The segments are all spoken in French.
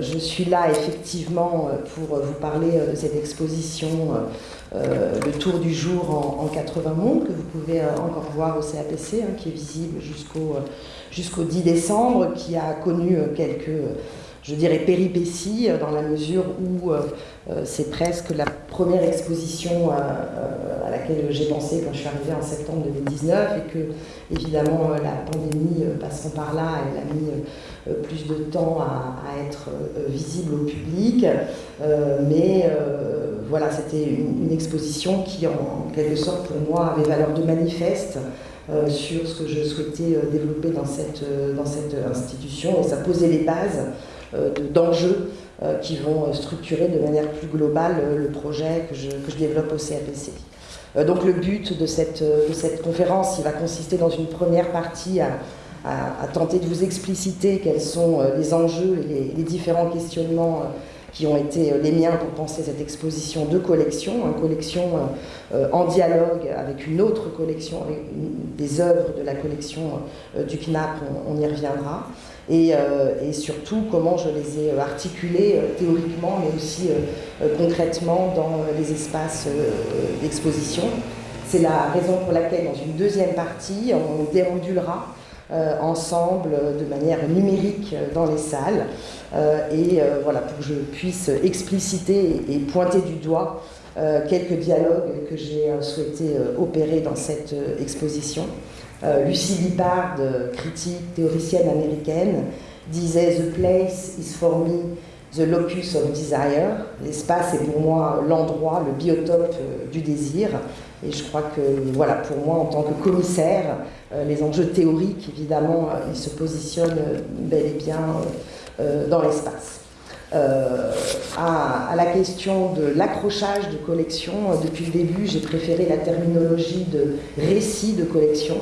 je suis là effectivement pour vous parler de cette exposition Le Tour du jour en, 80 mondes que vous pouvez encore voir au CAPC, hein, qui est visible jusqu'au 10 décembre, qui a connu quelques je dirais, péripéties, euh, dans la mesure où euh, euh, c'est presque la première exposition à laquelle j'ai pensé quand je suis arrivée en septembre 2019 et que, évidemment, la pandémie passant par là, elle a mis plus de temps à, être visible au public. mais voilà, c'était une, exposition qui, en, quelque sorte, pour moi, avait valeur de manifeste sur ce que je souhaitais développer dans cette, institution et ça posait les bases d'enjeux euh, qui vont euh, structurer de manière plus globale le projet que je, développe au CAPC. Donc le but de cette, conférence, il va consister dans une première partie à, tenter de vous expliciter quels sont les enjeux et les, les différents questionnements qui ont été les miens pour penser cette exposition de collection, une collection en dialogue avec une autre collection, des œuvres de la collection du CNAP, on y reviendra. Euh, et, surtout comment je les ai articulés euh, théoriquement, mais aussi euh, concrètement dans les espaces d'exposition. C'est la raison pour laquelle, dans une deuxième partie, on déambulera ensemble de manière numérique dans les salles. et voilà, pour que je puisse expliciter et, pointer du doigt quelques dialogues que j'ai souhaité opérer dans cette exposition. Euh, Lucie Lippard, critique théoricienne américaine, disait The place is for me the locus of desire. L'espace est pour moi l'endroit, le biotope euh, du désir. Et je crois que, voilà, pour moi, en tant que commissaire, euh, les enjeux théoriques, évidemment, ils se positionnent bel et bien dans l'espace. à, la question de l'accrochage de collection, depuis le début, j'ai préféré la terminologie de récit de collection.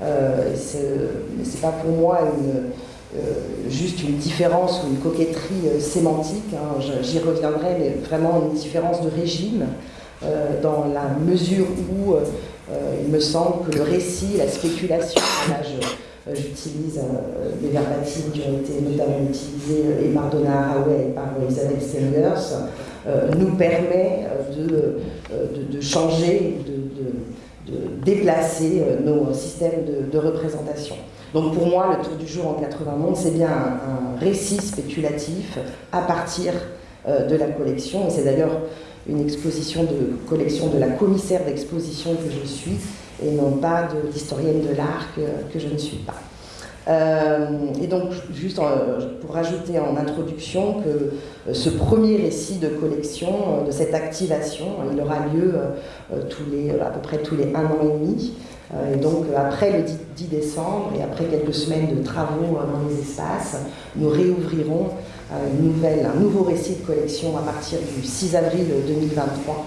Euh, c'est pas pour moi euh, juste une différence ou une coquetterie euh, sémantique, hein. j'y reviendrai, mais vraiment une différence de régime, dans la mesure où il me semble que le récit, la spéculation, là j'utilise des verbatims qui ont été notamment utilisés et par Donna Haraway et par Isabelle Stengers, nous permet de, changer, de déplacer euh, nos systèmes de, représentation. Donc pour moi, le tour du jour en 80 mondes, c'est bien un, récit spéculatif à partir euh, de la collection. Et c'est d'ailleurs une exposition de collection de la commissaire d'exposition que je suis et non pas de l'historienne de l'art que, je ne suis pas. Euh, et donc, juste pour rajouter en introduction que euh, ce premier récit de collection, euh, de cette activation, il aura lieu tous les, à peu près tous les un an et demi. Et donc, après le 10 décembre et après quelques semaines de travaux dans les espaces, nous réouvrirons un nouveau récit de collection à partir du 6 avril 2023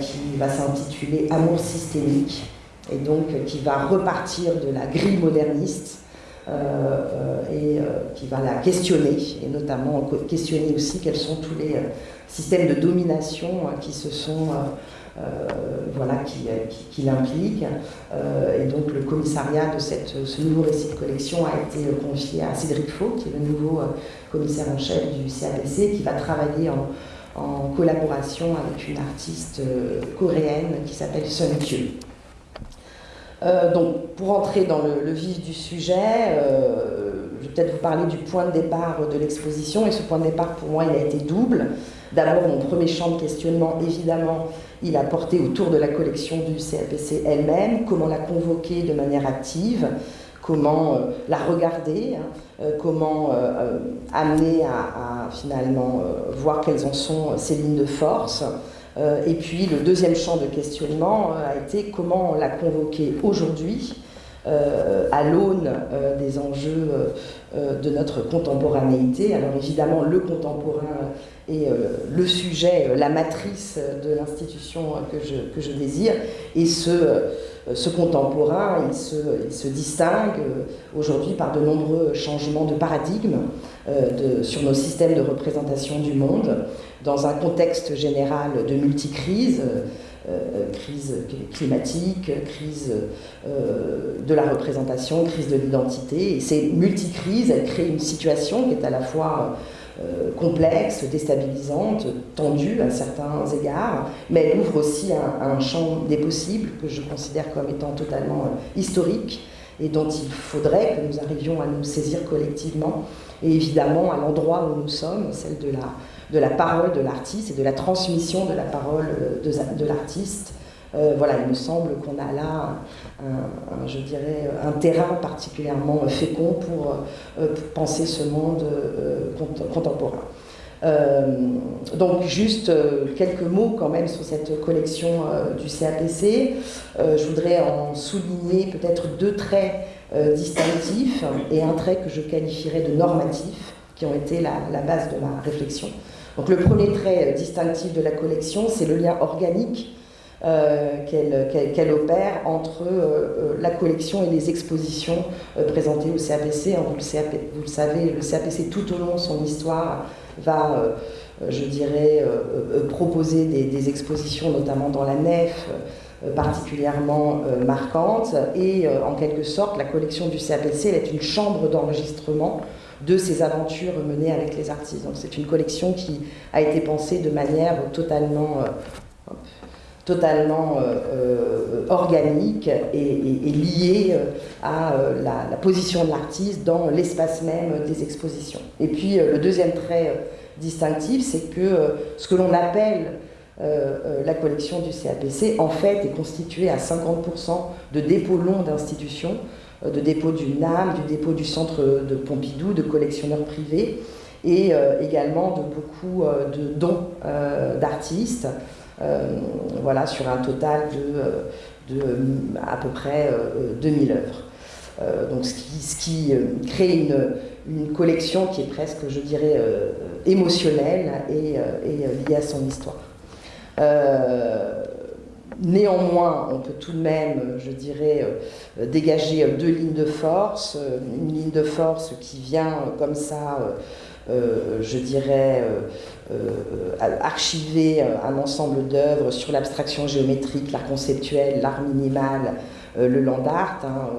qui va s'intituler Amour systémique et donc qui va repartir de la grille moderniste euh, euh, et euh, qui va la questionner, et notamment questionner aussi quels sont tous les systèmes de domination qui se sont voilà, qui, et donc le commissariat de cette, ce nouveau récit de collection a été confié à Cédric Faux, qui est le nouveau commissaire en chef du CAPC, qui va travailler en, en collaboration avec une artiste coréenne qui s'appelle Sun Kyu. Euh, donc, pour entrer dans le, vif du sujet, euh, je vais peut-être vous parler du point de départ de l'exposition. Et ce point de départ, pour moi, il a été double. D'abord, mon premier champ de questionnement, évidemment, il a porté autour de la collection du CAPC elle-même, comment la convoquer de manière active, comment euh, la regarder, hein, comment amener à, à finalement voir quelles en sont ses lignes de force, et puis le deuxième champ de questionnement euh, a été comment la convoquer aujourd'hui euh, à l'aune des enjeux de notre contemporanéité. Alors évidemment, le contemporain est le sujet, la matrice de l'institution que je, que je, désire, et ce, ce contemporain, il se, il se distingue aujourd'hui par de nombreux changements de paradigme sur nos systèmes de représentation du monde dans un contexte général de multicrise, crise climatique, crise de la représentation, crise de l'identité. Ces multicrises, elles créent une situation qui est à la fois complexe, déstabilisante, tendue à certains égards, mais elle ouvre aussi un, un, champ des possibles que je considère comme étant totalement historique et dont il faudrait que nous arrivions à nous saisir collectivement, et évidemment à l'endroit où nous sommes, celle de la, de la parole de l'artiste et de la transmission de la parole de, de l'artiste. Euh, voilà, il me semble qu'on a là, un, je dirais, un terrain particulièrement fécond pour, euh, penser ce monde euh, contemporain. Euh, donc juste euh, quelques mots quand même sur cette collection euh, du CAPC. je voudrais en souligner peut-être deux traits distinctifs et un trait que je qualifierais de normatif, qui ont été la base de ma réflexion. Donc le premier trait distinctif de la collection, c'est le lien organique euh, qu'elle opère entre euh, la collection et les expositions présentées au CAPC. Hein, vous, le savez, le CAPC tout au long de son histoire va, euh, je dirais, euh, euh, proposer des, expositions, notamment dans la nef, particulièrement marquantes. Et en quelque sorte, la collection du CAPC est une chambre d'enregistrement de ces aventures menées avec les artistes. C'est une collection qui a été pensée de manière totalement, totalement organique et, liée à la, position de l'artiste dans l'espace même des expositions. Et puis le deuxième trait distinctif, c'est que euh, ce que l'on appelle euh, euh, la collection du CAPC, en fait, est constituée à 50% de dépôts longs d'institutions, de dépôts du NAM, du dépôt du centre de Pompidou, de collectionneurs privés, et également de beaucoup de dons d'artistes, voilà, sur un total de, à peu près 2000 œuvres. donc ce qui, crée une, collection qui est presque, je dirais, euh, émotionnelle et, euh, euh, liée à son histoire. Néanmoins, on peut tout de même, je dirais, dégager deux lignes de force. Une ligne de force qui vient comme ça, je dirais, archiver un ensemble d'œuvres sur l'abstraction géométrique, l'art conceptuel, l'art minimal, le land art. Hein,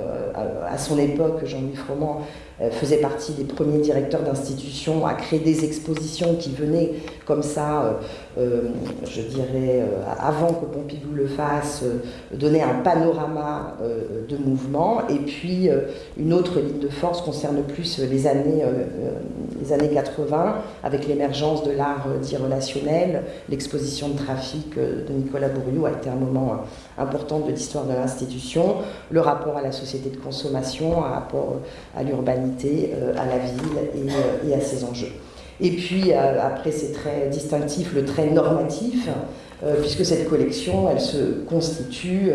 à son époque, Jean-Louis Froment euh, faisait partie des premiers directeurs d'institutions à créer des expositions qui venaient comme ça, euh, euh, je dirais, avant que Pompidou le fasse, donner un panorama de mouvement. Et puis, une autre ligne de force concerne plus les années, les années 80, avec l'émergence de l'art dit relationnel. L'exposition de trafic de Nicolas Bourriou a été un moment important de l'histoire de l'institution. Le rapport à la société de consommation, un rapport à l'urbanisme euh, à la ville euh, et, à ses enjeux. Et puis, euh, après ces traits distinctifs, le trait normatif, puisque cette collection, elle se constitue,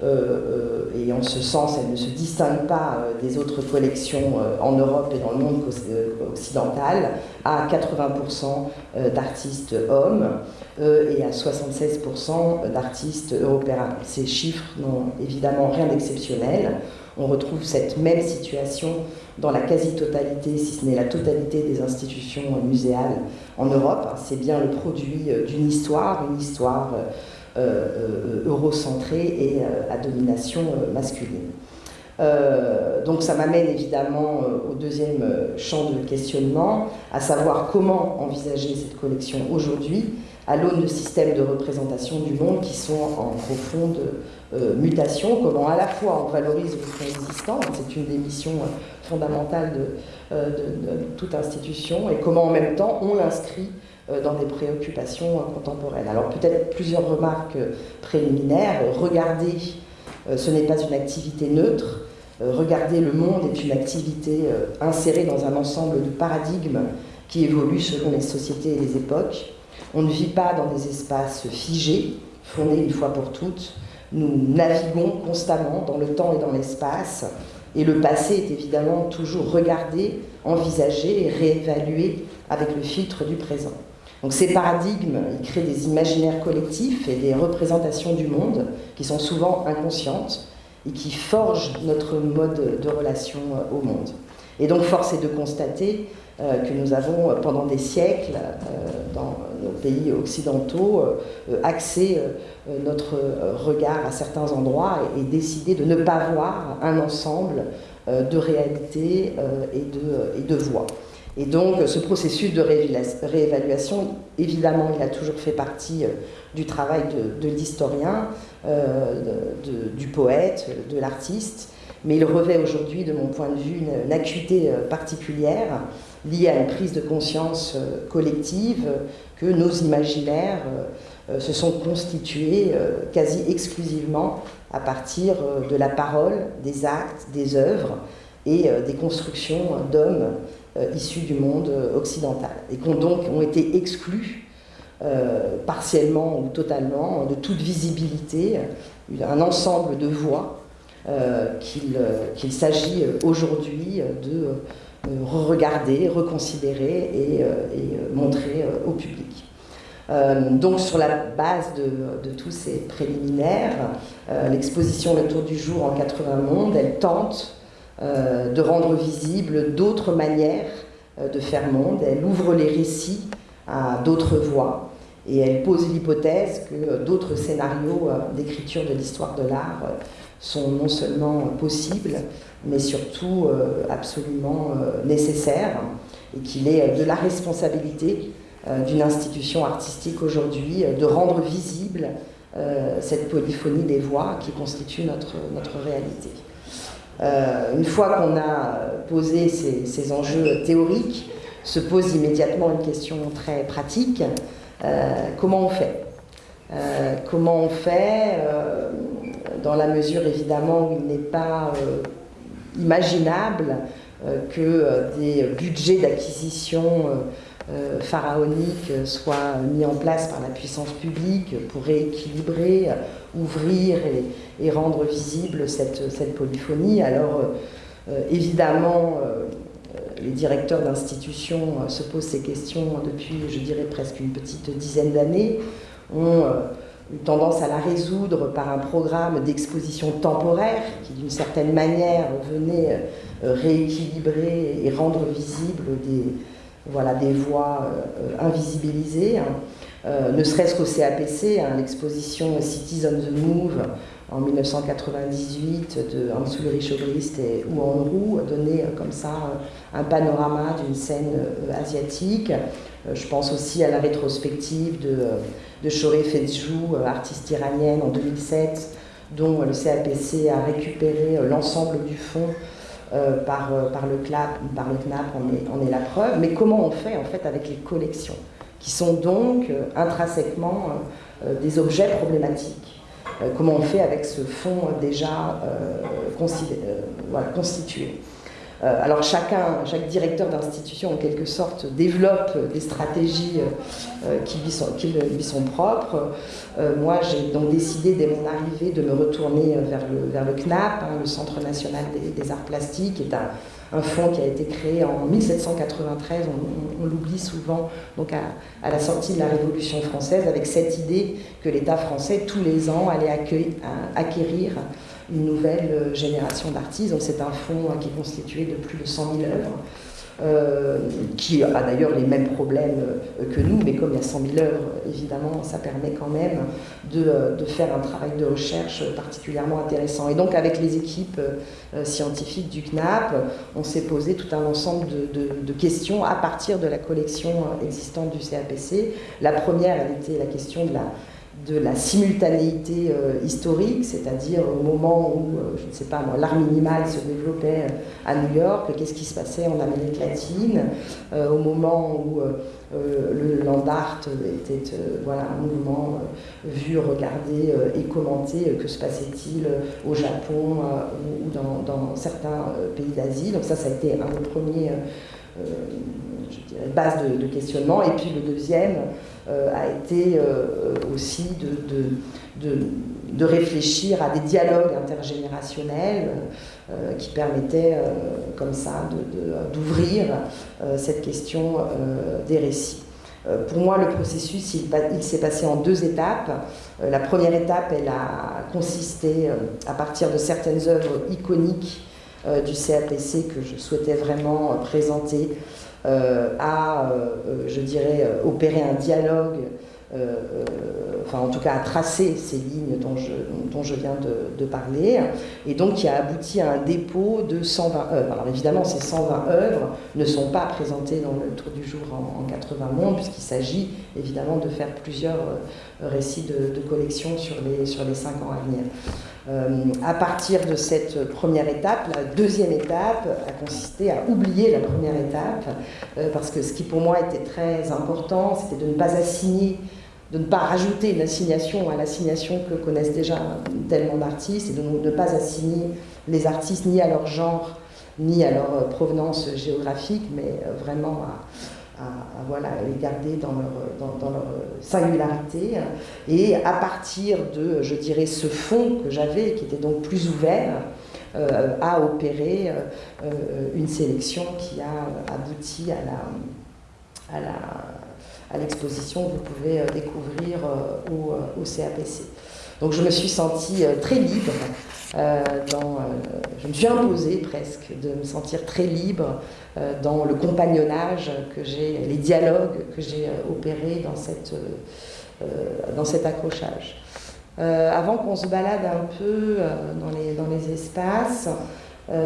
et en ce sens, elle ne se distingue pas des autres collections en Europe et dans le monde occidental, à 80% d'artistes hommes et à 76% d'artistes européens. Ces chiffres n'ont évidemment rien d'exceptionnel. On retrouve cette même situation dans la quasi-totalité, si ce n'est la totalité des institutions muséales en Europe. C'est bien le produit euh, d'une histoire, une histoire euh, euh, eurocentrée et à domination masculine. donc ça m'amène évidemment au deuxième champ de questionnement, à savoir comment envisager cette collection aujourd'hui à l'aune de systèmes de représentation du monde qui sont en profonde euh, mutation, comment à la fois on valorise le existant, c'est une des missions euh, fondamentales euh, de, toute institution, et comment en même temps on l'inscrit dans des préoccupations contemporaines. Alors peut-être plusieurs remarques préliminaires. Regarder, ce n'est pas une activité neutre. Regarder le monde est une activité insérée dans un ensemble de paradigmes qui évoluent selon les sociétés et les époques. On ne vit pas dans des espaces figés, fondés une fois pour toutes. Nous naviguons constamment dans le temps et dans l'espace. Et le passé est évidemment toujours regardé, envisagé et réévalué avec le filtre du présent. Donc ces paradigmes, ils créent des imaginaires collectifs et des représentations du monde qui sont souvent inconscientes et qui forgent notre mode de relation au monde. Et donc force est de constater que nous avons pendant des siècles dans nos pays occidentaux axé notre regard à certains endroits et, décidé de ne pas voir un ensemble de réalités et de, et voix. Et donc ce processus de réévaluation, évidemment, il a toujours fait partie du travail de, l'historien, du poète, de l'artiste, mais il revêt aujourd'hui, de mon point de vue, une, acuité euh, particulière liée à une prise de conscience euh, collective que nos imaginaires euh, se sont constitués quasi exclusivement à partir de la parole, des actes, des œuvres et des constructions d'hommes issus du monde occidental. Et qui ont donc ont été exclus partiellement ou totalement de toute visibilité, un ensemble de voix euh, euh, qu'il s'agit euh, aujourd'hui de re-regarder, reconsidérer et, montrer au public. donc sur la base de, tous ces préliminaires, l'exposition Le Tour du Jour en 80 mondes, elle tente de rendre visibles d'autres manières de faire monde, elle ouvre les récits à d'autres voies et elle pose l'hypothèse que d'autres scénarios d'écriture de l'histoire de l'art sont non seulement possibles, mais surtout euh, absolument euh, nécessaires, et qu'il est euh, de la responsabilité d'une institution artistique aujourd'hui de rendre visible cette polyphonie des voix qui constitue notre, notre réalité. une fois qu'on a posé ces, ces, enjeux théoriques, se pose immédiatement une question très pratique. Comment on fait Comment on fait dans la mesure évidemment où il n'est pas euh, imaginable euh, que euh, des budgets d'acquisition pharaoniques soient mis en place par la puissance publique pour rééquilibrer, ouvrir et, rendre visible cette polyphonie. Alors évidemment, les directeurs d'institutions se posent ces questions depuis, je dirais, presque une petite dizaine d'années, ont une tendance à la résoudre par un programme d'exposition temporaire qui, d'une certaine manière, venait euh, rééquilibrer et rendre visibles des, voilà, des voies euh, invisibilisées. Hein. Euh, ne serait-ce qu'au CAPC, hein, l'exposition Cities on the Move en 1998 de Hans Ulrich Obrist et Wu Roux donnait comme ça un panorama d'une scène asiatique. Je pense aussi à la rétrospective de de Fedjou, euh, artiste iranienne en 2007, dont le CAPC a récupéré euh, l'ensemble du fonds euh, par, par, le CLAP, par le CNAP, on est, est, la preuve. Mais comment on fait en fait avec les collections, qui sont donc intrinsèquement des objets problématiques? Comment on fait avec ce fonds déjà constitué euh, alors chacun, chaque directeur d'institution en quelque sorte développe des stratégies euh, qui, lui sont, qui propres. Euh, moi j'ai donc décidé dès mon arrivée de me retourner vers le, vers le CNAP, hein, le Centre national des, arts plastiques, qui est un, fonds qui a été créé en 1793, on, l'oublie souvent, donc à, la sortie de la Révolution française, avec cette idée que l'État français, tous les ans, allait acquérir une nouvelle euh, génération d'artistes. C'est un fonds hein, qui est constitué de plus de 100 000 œuvres. Euh, qui a d'ailleurs les mêmes problèmes euh, que nous, mais comme il y a 100 000 œuvres, évidemment, ça permet quand même de, faire un travail de recherche particulièrement intéressant. Et donc avec les équipes scientifiques du CNAP, on s'est posé tout un ensemble de, questions à partir de la collection existante du CAPC. La première, elle était la question de la, de la simultanéité euh, historique, c'est-à-dire au moment où, euh, je ne sais pas l'art minimal se développait euh, à New York, qu'est-ce qui se passait en Amérique latine, au moment où le land art était voilà, un mouvement vu, regardé et commenté, que se passait-il au Japon ou, dans, certains pays d'Asie. Donc ça, ça a été un des premiers bases de, de, questionnement. Et puis le deuxième, euh, a été euh, aussi de, de, de, réfléchir à des dialogues intergénérationnels euh, qui permettaient comme ça d'ouvrir cette question des récits. Pour moi, le processus, il, s'est passé en deux étapes. La première étape, elle a consisté, à partir de certaines œuvres iconiques, du CAPC que je souhaitais vraiment présenter à, je dirais, opérer un dialogue euh, euh, enfin en tout cas à tracer ces lignes dont je, viens de, parler, et donc qui a abouti à un dépôt de 120 œuvres. Alors évidemment, ces 120 œuvres ne sont pas présentées dans le Tour du jour en, 80 mondes, puisqu'il s'agit évidemment de faire plusieurs euh, récits de, collection sur les, sur les 5 ans à venir. À partir de cette première étape, la deuxième étape a consisté à oublier la première étape, parce que ce qui pour moi était très important, c'était de ne pas assigner de ne pas rajouter une assignation à l'assignation que connaissent déjà tellement d'artistes et de ne pas assigner les artistes ni à leur genre ni à leur euh, provenance géographique, mais euh, vraiment à, voilà, les garder dans leur, singularité. Et à partir de, je dirais, ce fond que j'avais, qui était donc plus ouvert, euh, à opérer une sélection qui a abouti à la, à la à l'exposition que vous pouvez euh, découvrir euh, euh, au, CAPC. Donc je me suis sentie très libre, dans, je me suis imposée presque de me sentir très libre dans le compagnonnage que j'ai, les dialogues que j'ai opérés dans, cette, dans cet accrochage. avant qu'on se balade un peu dans, les, dans les espaces,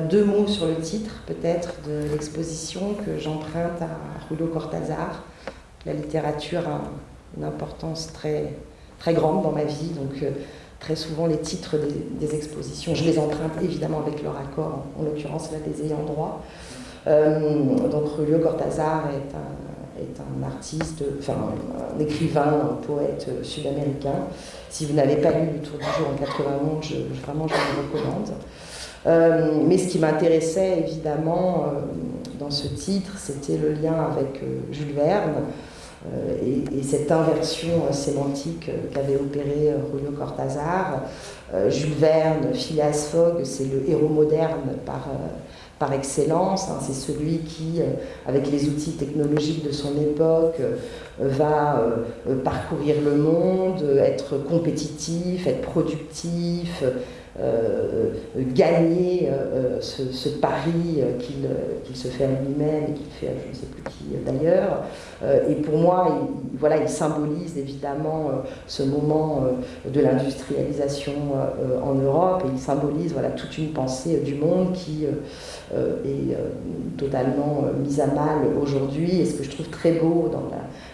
deux mots sur le titre peut-être de l'exposition que j'emprunte à Julio Cortázar, la littérature a une importance très, très grande dans ma vie, donc euh, très souvent les titres des, expositions, je les emprunte évidemment avec leur accord, en, l'occurrence là des ayants droit. Euh, donc Julio Cortázar est un, artiste, enfin un écrivain, un poète sud-américain. Si vous n'avez pas lu Le Tour du jour en 91, je, vraiment je vous recommande. Euh, mais ce qui m'intéressait évidemment dans ce titre, c'était le lien avec Jules Verne, euh, et, cette inversion euh, sémantique euh, qu'avait opéré Julio Cortázar. Jules Verne, Phileas Fogg, c'est le héros moderne par, par excellence. Hein. c'est celui qui, avec les outils technologiques de son époque, va parcourir le monde, être compétitif, être productif, euh, gagner euh, ce, pari qu'il se fait à lui-même et qu'il fait à je ne sais plus qui d'ailleurs. et pour moi, il, voilà, il symbolise évidemment ce moment de l'industrialisation en Europe et il symbolise voilà, toute une pensée du monde qui est totalement mise à mal aujourd'hui. Et ce que je trouve très beau dans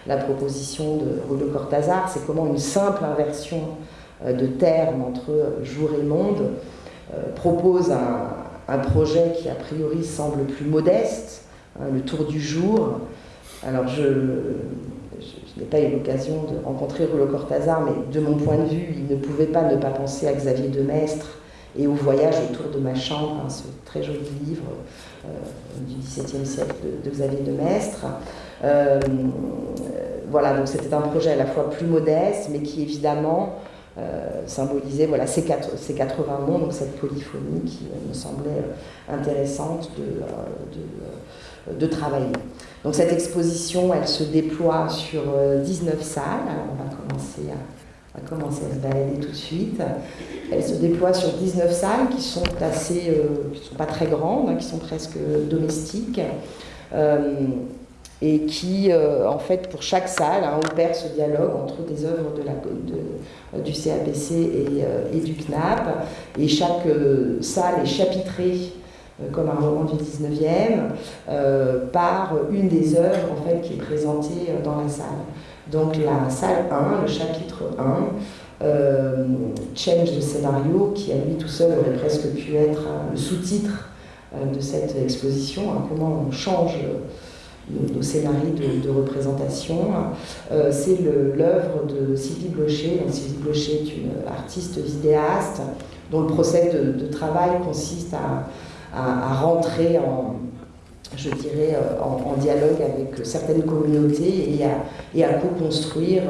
la, proposition de Rollo Cortázar, c'est comment une simple inversion euh, de termes entre jour et monde, euh, propose un, projet qui a priori semble plus modeste, hein, le tour du jour. Alors je, n'ai pas eu l'occasion de rencontrer Rouleau Cortázar, mais de mon point de vue, il ne pouvait pas ne pas penser à Xavier de Maistre et au voyage autour de ma chambre, hein, ce très joli livre euh, du XVIIe siècle de, Xavier de Maistre. voilà, donc c'était un projet à la fois plus modeste, mais qui évidemment euh, symboliser voilà, ces, quatre, ces 80 mots, donc cette polyphonie qui me semblait euh, intéressante de, euh, de, de, travailler. Donc cette exposition, elle se déploie sur 19 salles. on va commencer à, à, commencer à se balader tout de suite. Elle se déploie sur 19 salles qui sont assez, qui sont pas très grandes, hein, qui sont presque domestiques et qui, euh, en fait, pour chaque salle, hein, opère ce dialogue entre des œuvres de, du CAPC et, euh, et, du CNAP. Et chaque euh, salle est chapitrée, comme un roman du 19e, par une des œuvres en fait, qui est présentée dans la salle. Donc la salle 1, le chapitre 1, Change de scénario, qui à lui tout seul aurait presque pu être le sous-titre de cette exposition, hein, comment on change nos, scénarios de, représentation. Euh, c'est l'œuvre de Sylvie Blocher. Sylvie Blocher est une artiste vidéaste dont le procès de, travail consiste à, rentrer en, je dirais, euh, en, dialogue avec certaines communautés et à, co-construire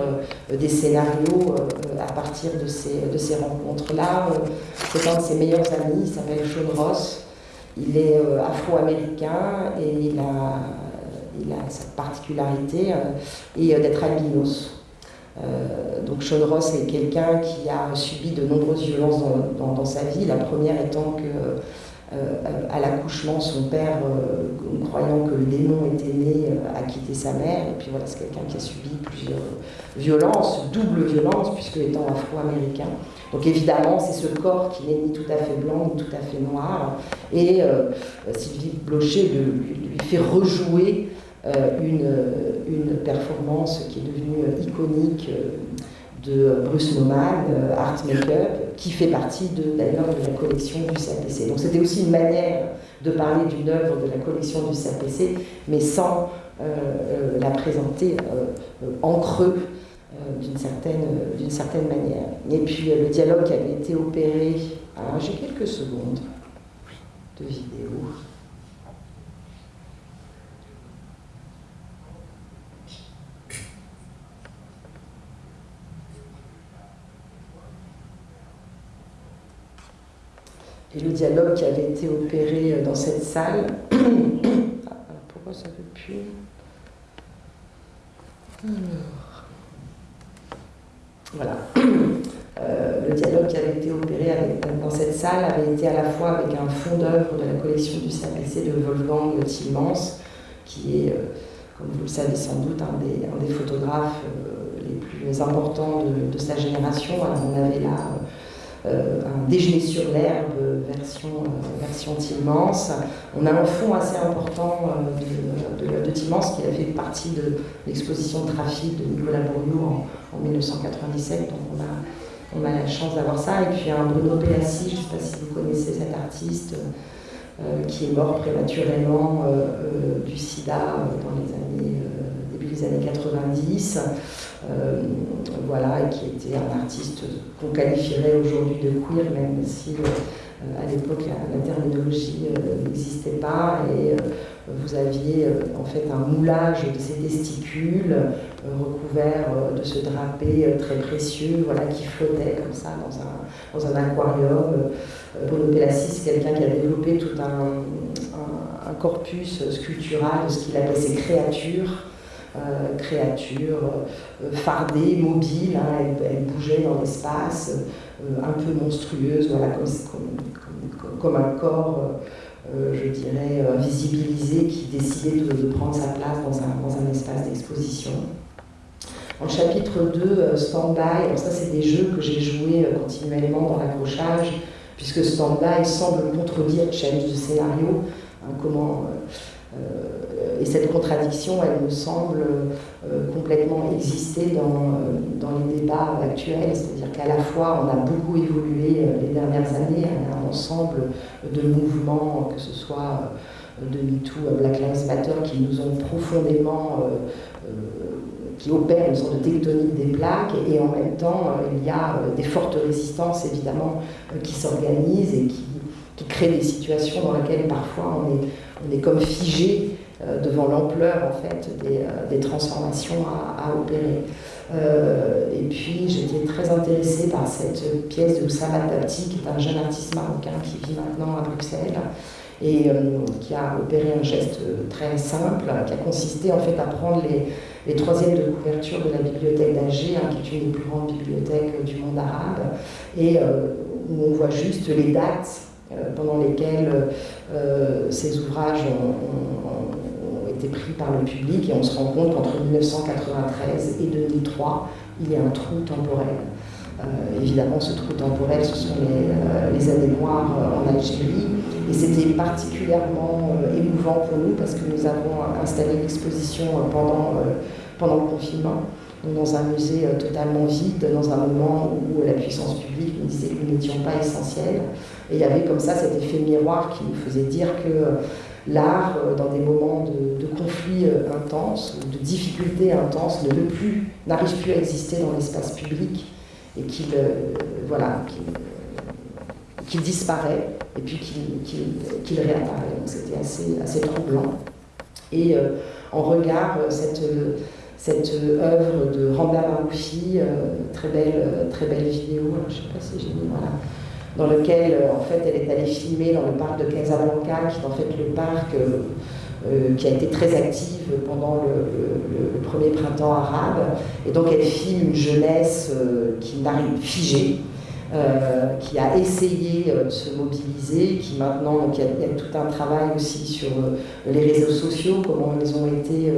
euh, des scénarios à partir de ces, de ces rencontres-là. C'est un de ses meilleurs amis, il s'appelle Sean Ross. Il est afro-américain et il a il a cette particularité, euh, et euh, d'être albinos. Euh, donc Sean Ross est quelqu'un qui a subi de nombreuses violences dans, sa vie, la première étant que à l'accouchement, son père, croyant que le démon était né, a quitté sa mère. Et puis voilà, c'est quelqu'un qui a subi plusieurs violences, double violence, puisque étant afro-américain. Donc évidemment, c'est ce corps qui n'est ni tout à fait blanc, ni tout à fait noir. Et Sylvie Blocher lui, fait rejouer une, une, performance qui est devenue iconique de Bruce Nauman, euh, Art Makeup, qui fait partie d'ailleurs de, la collection du CAPC. Donc c'était aussi une manière de parler d'une œuvre de la collection du CAPC, mais sans euh, euh, la présenter en creux d'une certaine, certaine manière. Et puis le dialogue qui avait été opéré, alors j'ai quelques secondes de vidéo. Et le dialogue qui avait été opéré euh, dans cette salle. Ah, pourquoi ça ne veut plus Alors. Voilà. Euh, le dialogue qui avait été opéré dans cette salle avait été à la fois avec un fond d'œuvre de la collection du CAPC de Wolfgang Tillmans, qui est, euh, comme vous le savez sans doute, un des, photographes les plus importants de, sa génération. on avait là euh, un déjeuner sur l'herbe version, euh, version Tillmans. On a un fond assez important euh, de, de, de qui a fait partie de l'exposition de trafic de Nicolas Bourriot en, 1997. Donc on a, on a la chance d'avoir ça. Et puis un Bruno Péassi, je ne sais pas si vous connaissez cet artiste, qui est mort prématurément du sida dans les années, début des années 90. Euh, voilà, et qui était un artiste qu'on qualifierait aujourd'hui de queer, même si euh, à l'époque la, terminologie euh, n'existait pas et vous aviez en fait un moulage de ses testicules recouverts de ce drapé très précieux voilà, qui flottait comme ça dans un, aquarium. Bruno Pelassi, c'est quelqu'un qui a développé tout un, corpus sculptural de ce qu'il appelait ses créatures. Euh, créature euh, fardée, mobile, hein, elle, bougeait dans l'espace, euh, un peu monstrueuse, voilà, comme, un corps, je dirais, visibilisé qui décidait de, prendre sa place dans un, dans un espace d'exposition. En chapitre 2, Stand-by, ça c'est des jeux que j'ai joués continuellement dans l'accrochage, puisque Stand-by semble contredire Change de scénario, hein, comment euh, et cette contradiction, elle me semble euh, complètement exister dans, euh, dans les débats actuels, c'est-à-dire qu'à la fois on a beaucoup évolué les dernières années, un ensemble de mouvements, que ce soit de MeToo, Black Lives Matter, qui nous ont profondément, qui opèrent une sorte de tectonique des plaques, et, en même temps il y a des fortes résistances évidemment qui s'organisent et qui, qui créent des situations dans lesquelles parfois on est comme figé euh, devant l'ampleur en fait des, euh, transformations à, opérer. Euh, et puis j'étais très intéressée par cette pièce de Oussama Tabti, qui est un jeune artiste marocain qui vit maintenant à Bruxelles et qui a opéré un geste très simple, qui a consisté en fait à prendre les, troisièmes de couverture de la bibliothèque d'Alger, hein, qui est une des plus grandes bibliothèques du monde arabe, et où on voit juste les dates pendant lesquels euh, ces ouvrages ont, été pris par le public et on se rend compte qu'entre 1993 et 2003, il y a un trou temporel. Euh, évidemment, ce trou temporel, ce sont les, années noires en Algérie. Et c'était particulièrement émouvant pour nous parce que nous avons installé l'exposition pendant, pendant le confinement dans un musée euh, totalement vide, dans un moment où la puissance publique nous disait que nous n'étions pas essentiels. Et il y avait comme ça cet effet miroir qui nous faisait dire que euh, l'art, euh, dans des moments de, conflit intense, de difficultés intenses, ne plus, n'arrive plus à exister dans l'espace public et qu'il voilà, qu'il disparaît et puis qu'il réapparaît. C'était assez, assez troublant. Et en regard, cette cette œuvre de Randa Marouchi, euh, très, belle, euh, très belle vidéo, je ne sais pas si j'ai mis, voilà, dans lequel euh, en fait elle est allée filmer dans le parc de Casablanca, qui est en fait le parc qui a été très active pendant le, premier printemps arabe. Et donc elle filme une jeunesse qui n'arrive figée, euh, qui a essayé euh, de se mobiliser, qui maintenant, donc il y, a, tout un travail aussi sur euh, les réseaux sociaux, comment ils ont été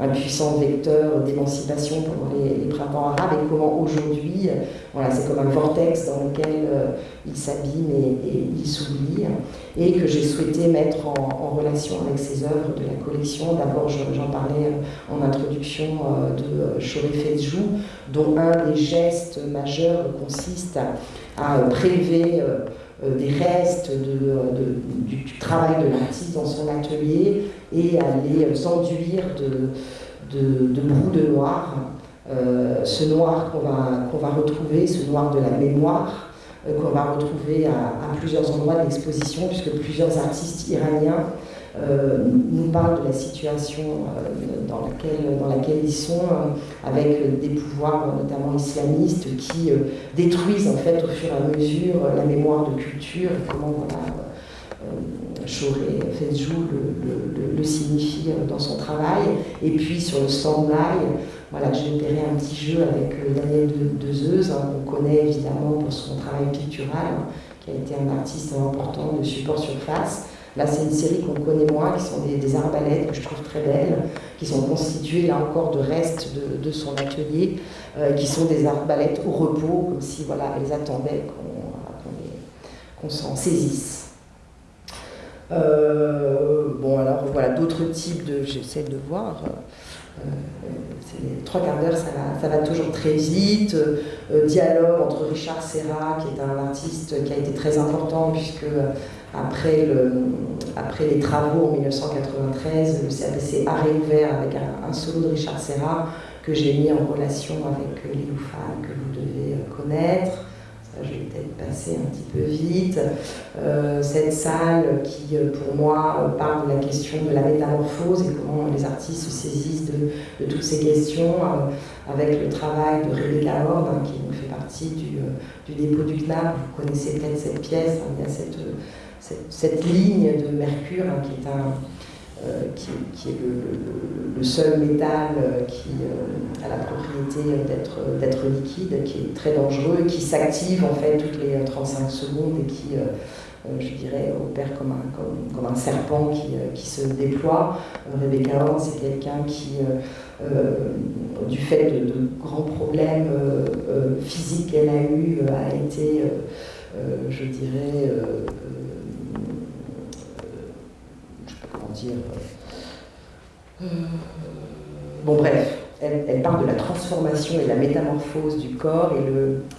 un puissant vecteur d'émancipation pendant les, printemps arabes et comment aujourd'hui, voilà, c'est comme un vortex dans lequel ils s'abîment et, et ils s'oublient, et que j'ai souhaité mettre en, relation avec ces œuvres de la collection. D'abord, j'en parlais en introduction de Choré Fezjou, dont un des gestes majeurs consiste à à prélever euh, euh, des restes du, travail de l'artiste dans son atelier et à les enduire de, de, de noir. Euh, ce noir qu'on va, qu'on va retrouver, ce noir de la mémoire, qu'on va retrouver à, à, plusieurs endroits de l'exposition, puisque plusieurs artistes iraniens euh, nous parlent de la situation euh, dans, laquelle, ils sont, euh, avec des pouvoirs notamment islamistes qui détruisent en fait au fur et à mesure la mémoire de culture, comment voilà, Choré Fezjou le, le, le, signifie dans son travail. Et puis sur le stand voilà, j'ai opéré un petit jeu avec Daniel Dezeuse, hein, qu'on connaît évidemment pour son travail pictural, hein, qui a été un artiste important de support surface. Là, c'est une série qu'on connaît moins, qui sont des, arbalètes que je trouve très belles, qui sont constituées là encore de restes de, son atelier, euh, qui sont des arbalètes au repos, comme si voilà, elles attendaient qu'on s'en saisisse. Euh, bon, alors voilà, d'autres types de. J'essaie de voir. Euh, trois quarts d'heure, ça ça va, toujours très vite. dialogue entre Richard Serra, qui est un artiste qui a été très important, puisque après, le, après les travaux en 1993, le CAPC a réouvert avec un, solo de Richard Serra que j'ai mis en relation avec Liloufa, que vous devez connaître. Ça, je vais peut-être passer un petit peu vite. Euh, cette salle qui, pour moi, parle de la question de la métamorphose et comment les artistes se saisissent de, toutes ces questions, euh, avec le travail de Rebecca Hord, hein, qui fait partie du, euh, du, dépôt du CNAP. Vous connaissez peut-être cette pièce, hein, il y a cette cette, ligne de mercure hein, qui est, un, euh, qui, est le, seul métal euh, qui euh, a la propriété d'être liquide, qui est très dangereux, qui s'active en fait toutes les 35 secondes et qui, je dirais, opère comme un, comme, un serpent qui, qui, se déploie. Rebecca Horn, c'est quelqu'un qui, du fait de, de grands problèmes physiques qu'elle a eu, a été, je dirais, dire. Euh, bon, bref, elle, parle de la transformation et la métamorphose du corps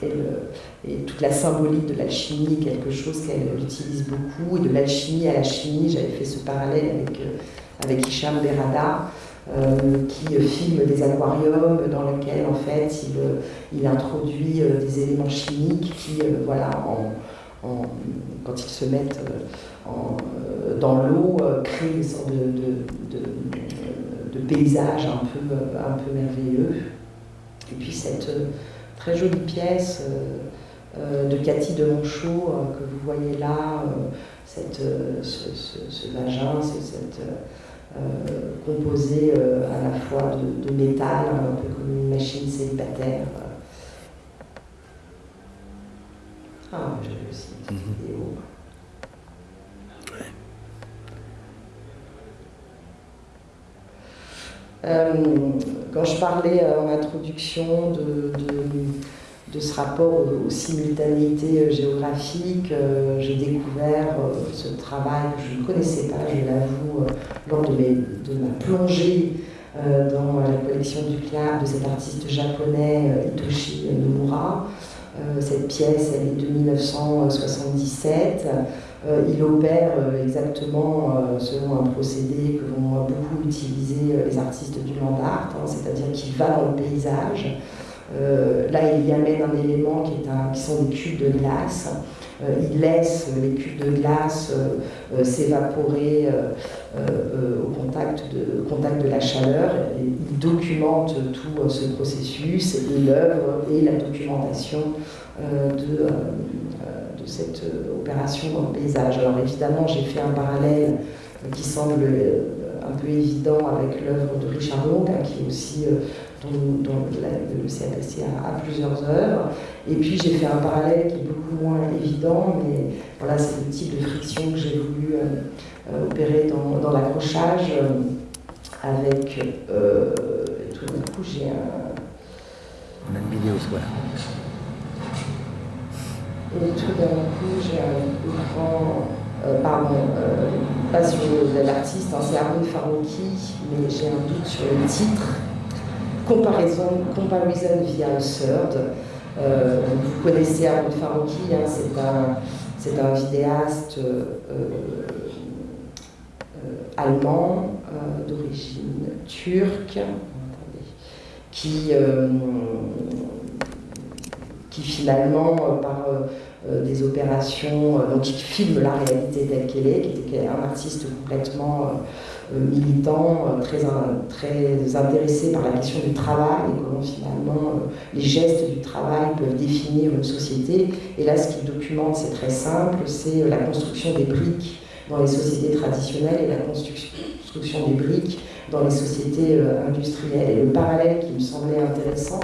et, toute la symbolique de l'alchimie, quelque chose qu'elle utilise beaucoup, et de l'alchimie à la chimie. J'avais fait ce parallèle avec, euh, avec Hicham Berada. Euh, qui filme des aquariums dans lesquels en fait il, il introduit des éléments chimiques qui, voilà, en, quand ils se mettent euh, dans l'eau euh, crée une sorte de, de, paysage un peu, un peu merveilleux. Et puis cette euh, très jolie pièce de Cathy de Monchot que vous voyez là, cette, ce, vagin, cette composé à la fois de, métal, un peu comme une machine célibataire. Ah, j'ai aussi une mhm. vidéo. Euh, quand je parlais euh, en introduction de, de, ce rapport aux, simultanéités euh, géographiques, j'ai découvert ce travail que je ne connaissais pas, je l'avoue, lors de, de, ma plongée dans la collection du CLAP de cet artiste japonais Hitoshi Nomura. Cette pièce, elle est de 1977. Euh, il opère euh, exactement euh, selon un procédé que vont beaucoup utiliser les artistes du land art, hein, c'est-à-dire qu'il va dans le paysage. là, il y amène un élément qui, est un, qui sont des cubes de glace. Il laisse les cubes de glace s'évaporer au contact de, contact de la chaleur. il documente tout ce processus et l'œuvre et la documentation de de cette euh, opération dans paysage. Alors évidemment, j'ai fait un parallèle qui semble euh, un peu évident avec l'œuvre de Richard Long, hein, qui est aussi euh, dont, le CAPC a, plusieurs œuvres. Et puis j'ai fait un parallèle qui est beaucoup moins évident, mais voilà, c'est le type de friction que j'ai voulu opérer dans, l'accrochage avec tout d'un coup j'ai un. On a une vidéo, voilà. Et tout d'un coup, j'ai un grand. Euh, pardon, euh, pas sur l'artiste, hein, c'est Arun Farouki, mais j'ai un doute sur le titre. Comparaison, Comparison via Third. Euh, vous connaissez Arun Farouki, hein, c'est un, vidéaste allemand d'origine turque qui finalement, euh, par euh, euh, des opérations, qui filme la réalité telle qu'elle est, qui était un artiste complètement militant, très, très intéressé par la question du travail et comment finalement les gestes du travail peuvent définir une société. Et là, ce qu'il documente, c'est très simple, c'est la construction des briques dans les sociétés traditionnelles et la construction des briques dans les sociétés industrielles. Et le parallèle qui me semblait intéressant,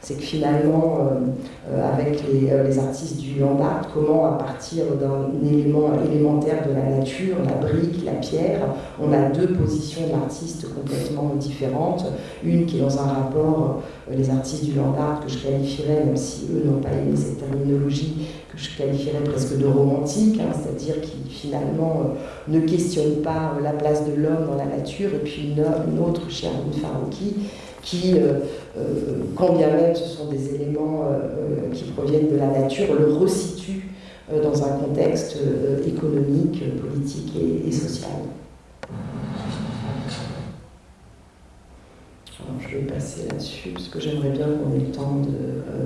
c'est que finalement, euh, euh, avec euh, les, artistes du land art, comment à partir d'un élément élémentaire de la nature, la brique, la pierre, on a deux positions d'artistes complètement différentes. Une qui est dans un rapport, les artistes du land art, que je qualifierais, même si eux n'ont pas aimé cette terminologie, que je qualifierais presque de romantique, hein, c'est-à-dire qui finalement ne questionne pas la place de l'homme dans la nature, et puis une, autre, Sherwood Farouki, qui, quand bien même ce sont des éléments euh, qui proviennent de la nature, le resituent dans un contexte économique, politique et, social. je vais passer là-dessus parce que j'aimerais bien qu'on ait le temps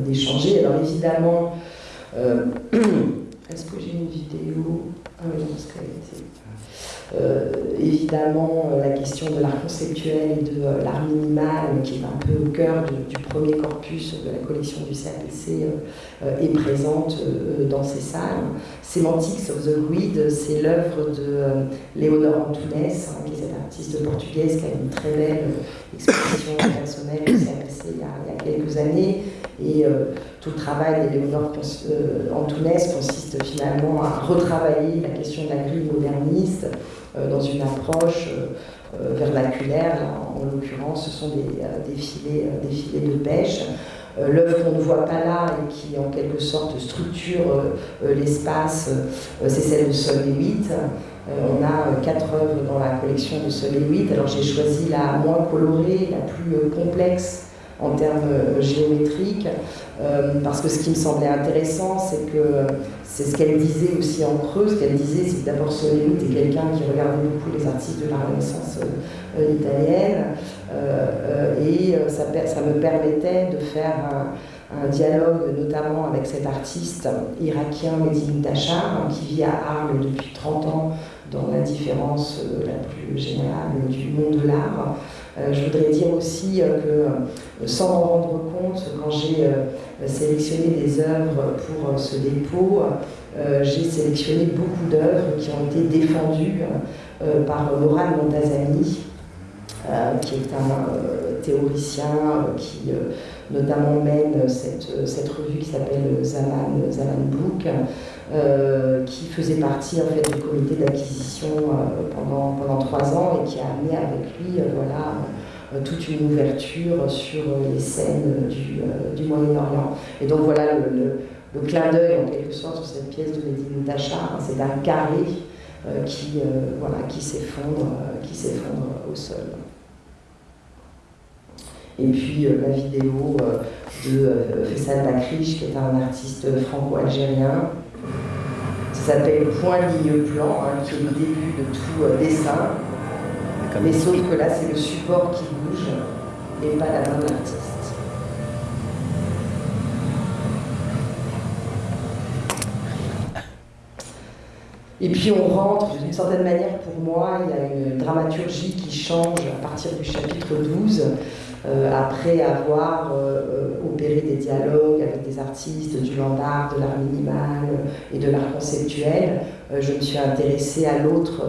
d'échanger. Alors évidemment, est-ce que j'ai une vidéo? Ah oui. Euh, évidemment, euh, la question de l'art conceptuel et de euh, l'art minimal, qui est un peu au cœur du premier corpus de la collection du CAPC, est présente dans ces salles. Semantics of the Grid, c'est l'œuvre de Léonore Antunes, hein, qui est cette artiste portugaise qui a une très belle exposition personnelle au CAPC il y, a, quelques années. Et tout le travail d'Éléonore Antunes consiste finalement à retravailler la question de la grille moderniste euh, dans une approche euh, euh, vernaculaire. en, l'occurrence, ce sont des, filets, des filets de pêche. L'œuvre qu'on ne voit pas là et qui en quelque sorte structure l'espace, c'est celle de Sol 8. on a quatre œuvres dans la collection de Sol 8. Alors j'ai choisi la moins colorée, la plus complexe en termes géométriques, parce que ce qui me semblait intéressant, c'est que c'est ce qu'elle disait aussi en creux. Ce qu'elle disait, c'est que d'abord Soleil était quelqu'un qui regardait beaucoup les artistes de la Renaissance euh, italienne. Euh, et euh, ça, me permettait de faire un, dialogue, notamment avec cet artiste irakien Mehdi Tachar, qui vit à Arles depuis 30 ans dans la différence la plus générale du monde de l'art. Je voudrais dire aussi que, sans m'en rendre compte, quand j'ai sélectionné des œuvres pour ce dépôt, euh, j'ai sélectionné beaucoup d'œuvres qui ont été défendues euh, par Moran Montazani, euh, qui est un théoricien qui notamment mène cette, cette revue qui s'appelle Zaman, Zaman Book, qui faisait partie en fait, du comité d'acquisition pendant, pendant trois ans et qui a amené avec lui voilà, toute une ouverture sur les scènes du, du Moyen-Orient. Et donc voilà le clin d'œil en quelque sorte sur cette pièce de Mehdi Moutacha, hein, c'est un carré euh, qui, euh, voilà, euh, qui s'effondre au sol. Et puis la vidéo de Fessal Bakrish, qui est un artiste franco-algérien. Ça s'appelle Point ligne plan, hein, qui est le début de tout dessin. Mais sauf que là, c'est le support qui bouge et pas la main de l'artiste. Et puis on rentre, d'une certaine manière pour moi, il y a une dramaturgie qui change à partir du chapitre 12, euh, après avoir euh, euh, opéré des dialogues avec des artistes du land art, de l'art minimal et de l'art conceptuel. je me suis intéressée à l'autre,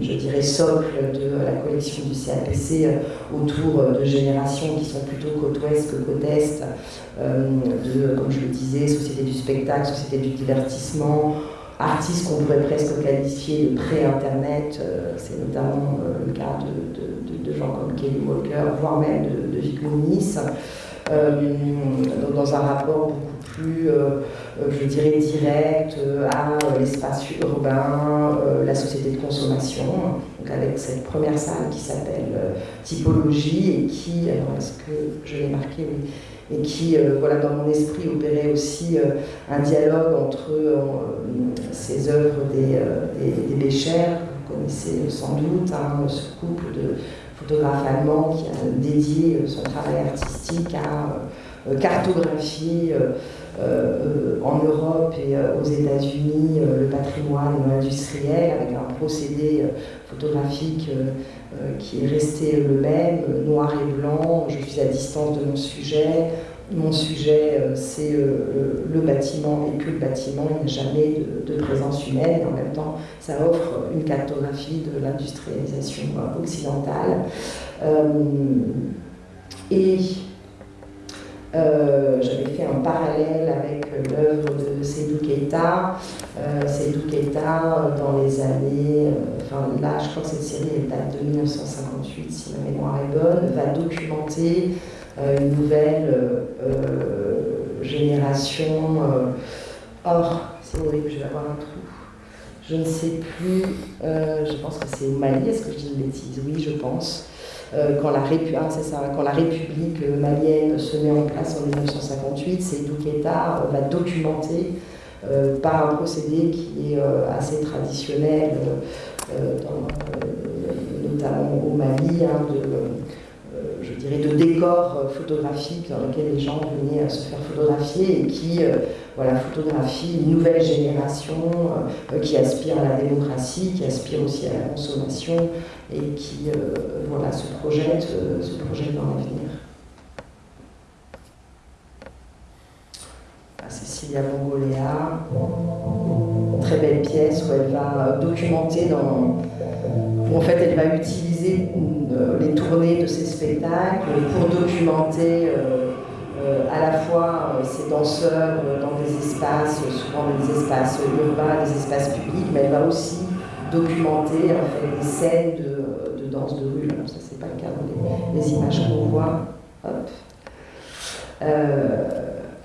je dirais, socle de la collection du CAPC autour de générations qui sont plutôt côte ouest que côte est, de, comme je le disais, société du spectacle, société du divertissement, artistes qu'on pourrait presque qualifier de pré-internet, c'est notamment le cas de, gens comme Kelly Walker, voire même de, de. Euh, dans un rapport beaucoup plus, euh, euh, je dirais, direct à l'espace urbain, la société de consommation, donc avec cette première salle qui s'appelle Typologie et qui, alors est-ce que je l'ai marqué, et qui, voilà, dans mon esprit, opérait aussi un dialogue entre ces œuvres des, des, des Béchers, vous connaissez sans doute, hein, ce couple de photographe allemand qui a dédié euh, son travail artistique à euh, cartographier euh, en Europe et aux États-Unis le patrimoine industriel avec un procédé photographique qui est resté le même, noir et blanc, je suis à distance de mon sujet, mon sujet, euh, c'est euh, le bâtiment et que le bâtiment, il n'y a jamais de, présence humaine. En même temps, ça offre une cartographie de l'industrialisation euh, occidentale. et j'avais fait un parallèle avec l'œuvre de Seydou Keita. Seydou Keita, dans les années, enfin là, je crois que cette série date de 1958, si ma mémoire est bonne, va documenter une nouvelle euh, euh, génération. or, c'est horrible, je vais avoir un trou. Je ne sais plus, je pense que c'est au Mali, est-ce que je dis une bêtise? Oui, je pense. quand, la ah, quand, la République malienne se met en place en 1958, c'est Douketa va documenter par un procédé qui est assez traditionnel, notamment au Mali, hein, de décors euh, photographiques dans lesquels les gens venaient se faire photographier et qui euh, voilà, photographient une nouvelle génération euh, qui aspire à la démocratie, qui aspire aussi à la consommation et qui voilà, se, projette, se projette dans l'avenir. Ah, Cécilia Bongoléa, très belle pièce où elle va documenter dans où en fait elle va utiliser euh, les tournées de ces spectacles pour documenter euh, euh, à la fois ces danseurs dans des espaces, souvent des espaces urbains, des espaces publics, mais elle va aussi documenter en fait, des scènes de, danse de rue. ça, c'est pas le cas dans les, images qu'on voit.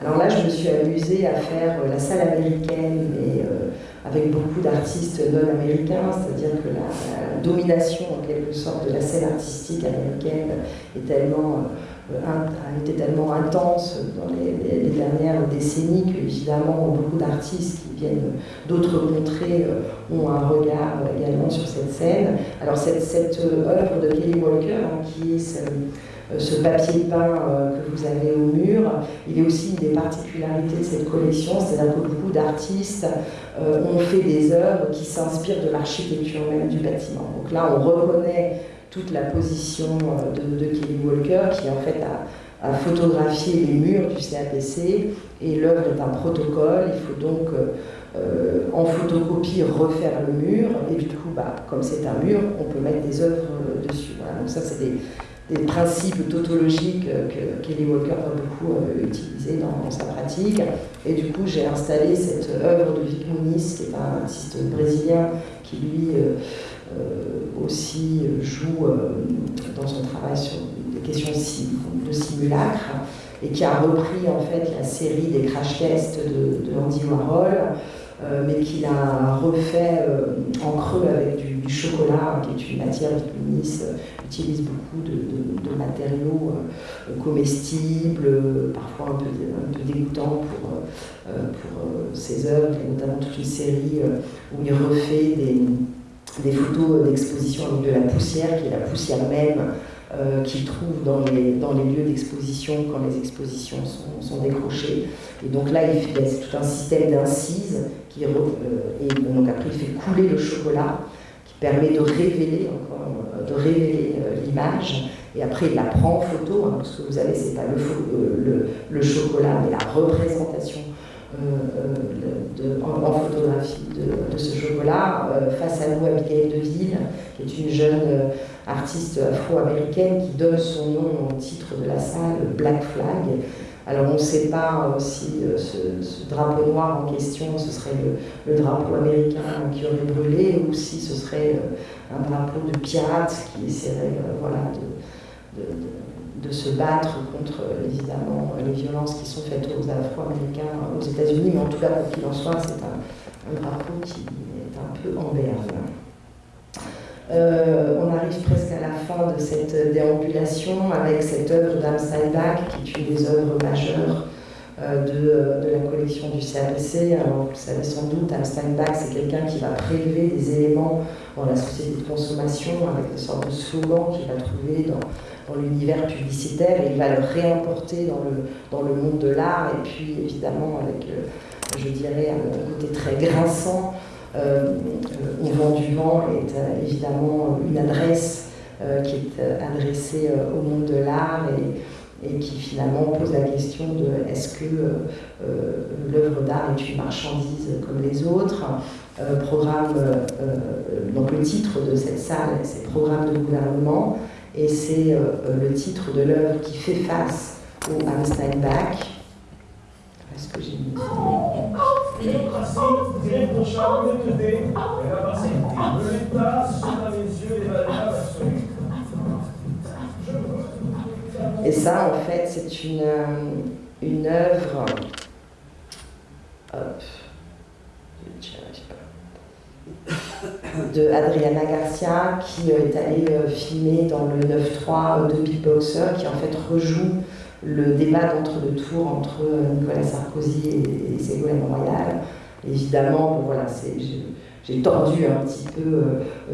Alors là, je me suis amusée à faire la salle américaine et avec beaucoup d'artistes non américains, c'est-à-dire que la, domination en quelque sorte de la scène artistique américaine est tellement, euh, a été tellement intense dans les, dernières décennies que évidemment beaucoup d'artistes qui viennent d'autres contrées euh, ont un regard également sur cette scène. Alors cette, cette œuvre de Kelly Walker, hein, qui est euh, ce papier peint euh, que vous avez au mur, il est aussi une des particularités de cette collection, c'est-à-dire que beaucoup d'artistes euh, ont fait des œuvres qui s'inspirent de l'architecture même du bâtiment. Donc là, on reconnaît toute la position de, Kelly Walker qui en fait a, photographié les murs du CAPC et l'œuvre est un protocole, il faut donc en photocopie refaire le mur et du coup, bah, comme c'est un mur, on peut mettre des œuvres dessus. Donc ça, c'est des, principes tautologiques que Kelly Walker va beaucoup euh, dans, sa pratique. Et du coup, j'ai installé cette œuvre de Vic Muniz, qui est un artiste brésilien qui, lui, euh, euh, aussi joue dans son travail sur des questions de simulacre, et qui a repris en fait la série des crash tests de, Andy Warhol, mais qu'il a refait en creux avec du, chocolat, qui est une matière Vic utilise beaucoup de, matériaux euh, comestibles, parfois un peu, dégoûtants pour, euh, pour euh, ses œuvres, et notamment toute une série où il refait des, photos d'exposition avec de la poussière, qui est la poussière même qu'il trouve dans les, dans les lieux d'exposition quand les expositions sont, décrochées. Et donc là, il fait tout un système d'incises, qui, et donc après il fait couler le chocolat, qui permet de révéler encore de révéler euh, l'image. Et après, il la prend en photo. Hein, ce que vous avez, c'est pas euh, le, le, chocolat, mais la représentation en, photographie de, ce chocolat. face à nous, Abigail Deville, qui est une jeune artiste afro-américaine qui donne son nom au titre de la salle, Black Flag. Alors on ne sait pas si ce, drapeau noir en question, ce serait le, drapeau américain qui aurait brûlé ou si ce serait un drapeau de pirate qui essaierait voilà, de, de se battre contre évidemment les violences qui sont faites aux Afro-Américains aux États-Unis, mais en tout cas, quoi qu'il en soit, c'est un, drapeau qui est un peu en berne. Euh, on arrive presque à la fin de cette déambulation avec cette œuvre d'Am Steinbach, qui est une des œuvres majeures euh, de, de, la collection du CAPC. Alors, vous savez sans doute, Am Steinbach, c'est quelqu'un qui va prélever des éléments dans la société de consommation avec des sortes de slogans qu'il va trouver dans dans l'univers publicitaire et il va le réimporter dans le, dans le monde de l'art et puis évidemment avec, euh, je dirais, un côté très grinçant. Euh, au vent du vent est euh, évidemment une adresse qui est adressée au monde de l'art et, et, qui finalement pose la question de est-ce que l'œuvre d'art est une marchandise comme les autres programme, donc le titre de cette salle, c'est Programme de gouvernement, et c'est euh, le titre de l'œuvre qui fait face au Einstein Bach. Est-ce que j'ai une Et ça, en fait, c'est une, euh, une œuvre. Hop de Adriana Garcia qui euh, est allée euh, filmer dans le 9-3 de Big Boxer qui en fait rejoue le débat d'entre-deux tours entre euh, Nicolas Sarkozy et, Ségolène Royal. Évidemment, voilà, j'ai tordu un petit peu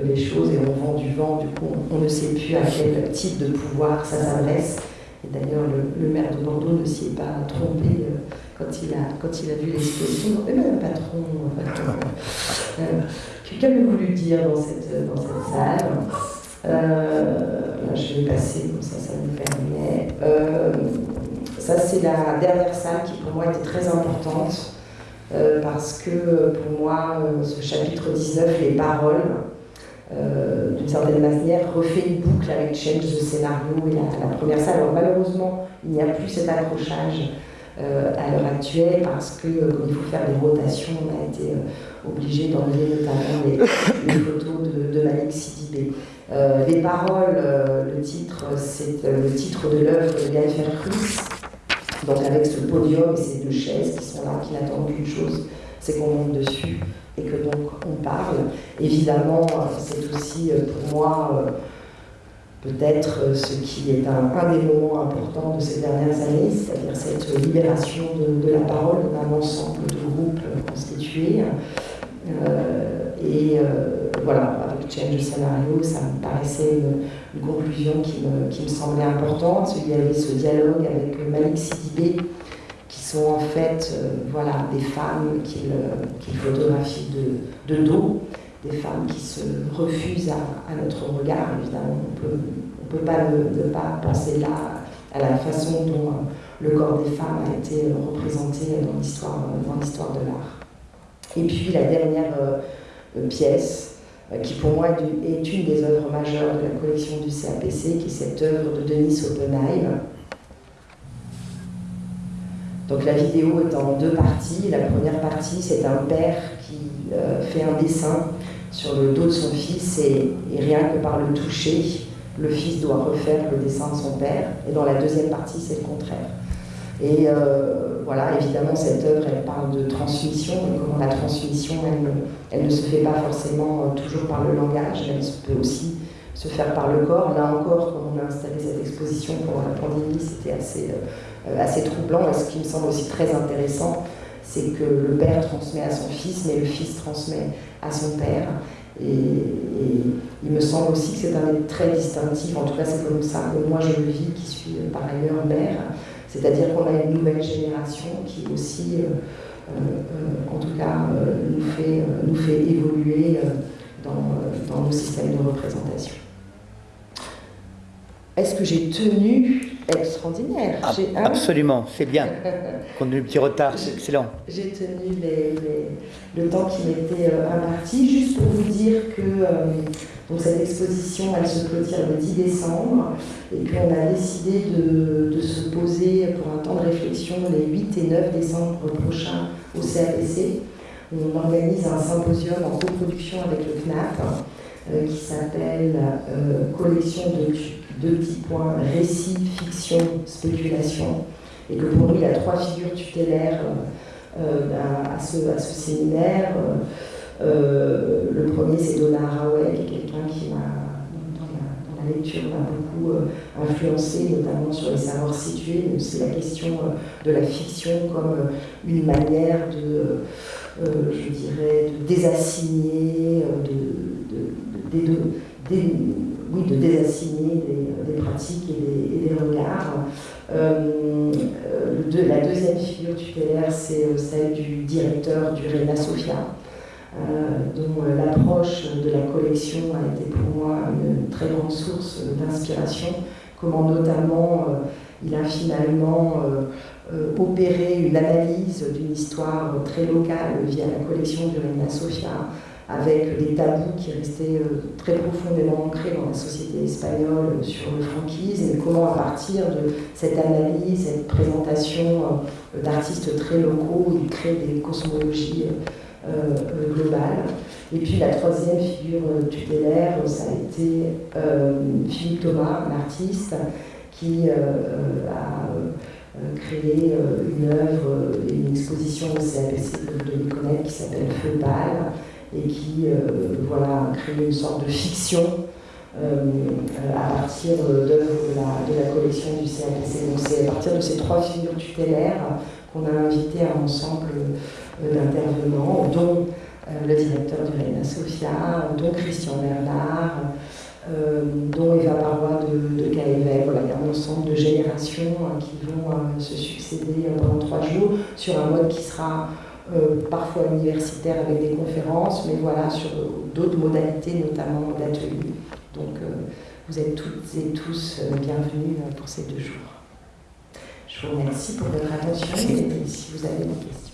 les choses et on vend du vent, du coup on, ne sait plus à quel type de pouvoir ça s'adresse. Et d'ailleurs le, maire de Bordeaux ne s'y est pas trompé quand, il a, quand il a vu l'exposition. Mais même patron, Quelqu'un a voulu dire dans cette, dans cette salle. Euh, je vais passer, ça, ça me permet. Euh, ça, c'est la dernière salle qui, pour moi, était très importante. Euh, parce que, pour moi, ce chapitre 19, les paroles, d'une certaine manière, refait une boucle avec Change de scénario et la, la première salle. Alors, malheureusement, il n'y a plus cet accrochage euh, à l'heure actuelle parce que euh, il faut faire des rotations, on a été euh, obligé d'enlever notamment les, photos de, de Malik Sidibé. les paroles, le titre, c'est le titre de l'œuvre de Gaël Fercruz, donc avec ce podium et ces deux chaises qui sont là, qui n'attendent qu'une chose, c'est qu'on monte dessus et que donc on parle. Évidemment, c'est aussi pour moi peut-être euh, ce qui est un, des moments importants de ces dernières années, c'est-à-dire cette libération de, la parole d'un ensemble de groupes constitués. Euh, et euh, voilà, avec Change Scénario, ça me paraissait une, conclusion qui me, semblait importante. Il y avait ce dialogue avec Malik Sidibé, qui sont en fait voilà, des femmes qu'il qui photographie de dos des femmes qui se refusent à, notre regard, évidemment. On ne peut pas ne, pas penser là à la façon dont euh, le corps des femmes a été euh, représenté dans l'histoire, de l'art. Et puis la dernière euh, pièce, qui pour moi est une des œuvres majeures de la collection du CAPC, qui est cette œuvre de Denis Oppenheim. Donc la vidéo est en deux parties. La première partie, c'est un père qui fait un dessin sur le dos de son fils et, rien que par le toucher, le fils doit refaire le dessin de son père. Et dans la deuxième partie, c'est le contraire. Et euh, voilà, évidemment, cette œuvre, elle parle de transmission, et comment la transmission, elle, elle, ne se fait pas forcément euh, toujours par le langage, elle peut aussi se faire par le corps. Là encore, quand on a installé cette exposition pendant la pandémie, c'était assez, euh, assez troublant. Et ce qui me semble aussi très intéressant, c'est que le père transmet à son fils, mais le fils transmet à son père. Et, il me semble aussi que c'est un très distinctif, en tout cas c'est comme ça que moi je le vis, qui suis euh, par ailleurs mère, c'est-à-dire qu'on a une nouvelle génération qui aussi, euh, euh, en tout cas, nous, fait, évoluer dans nos systèmes de représentation. Est-ce que j'ai tenu extraordinaire. Ah, absolument, c'est bien. Compte tenu du petit retard, c'est excellent. J'ai tenu les- les- le temps qui m'était euh, imparti, juste pour vous dire que euh, donc cette exposition, elle se clôture le 10 décembre, et qu'on a décidé de, de se poser pour un temps de réflexion les 8 et 9 décembre prochains au CAPC. On organise un symposium en coproduction avec le CNAP euh, qui s'appelle euh, Collection de deux petits points, récit, fiction, spéculation et que pour lui, il y a trois figures tutélaires euh, euh, à, ce, à ce séminaire. Euh, le premier, c'est Donna Haraway, qui est quelqu'un qui m'a, dans la, lecture, m'a beaucoup influencé, notamment sur les savoirs situés. mais C'est la question de la fiction comme une manière de, je dirais, de désassigner, de- oui, de désassigner des, des pratiques et des, et des regards. Euh, euh, la deuxième figure tutélaire, c'est euh, celle du directeur du Reina Sofia, euh, dont l'approche de la collection a été pour moi une très grande source d'inspiration. Comment notamment euh, il a finalement opéré une analyse d'une histoire très locale via la collection du Reina Sofia, avec des tabous qui restaient euh, très profondément ancrés dans la société espagnole sur le franquisme, et comment à partir de cette analyse, cette présentation euh, d'artistes très locaux, il crée des cosmologies euh, euh, globales. Et puis la troisième figure euh, tutélaire, ça a été euh, Philippe Thomas, un artiste qui euh, euh, a euh, euh, une œuvre euh, et une exposition au CAPC devez connaître qui s'appelle Feu pâle et qui euh, voilà, a créé une sorte de fiction euh, à partir d'œuvres de la, collection du CAPC. Donc c'est à partir de ces trois figures tutélaires qu'on a invité un ensemble euh, d'intervenants, dont euh, le directeur du Reina Sofia, dont Christian Bernard, euh, dont Eva Parois de, de. Voilà, il y a un ensemble de générations euh, qui vont euh, se succéder euh, pendant trois jours sur un mode qui sera euh, parfois universitaire avec des conférences, mais voilà, sur d'autres modalités, notamment d'ateliers. Donc euh, vous êtes toutes et tous euh, bienvenus pour ces deux jours. Je vous remercie pour votre attention et si vous avez des questions.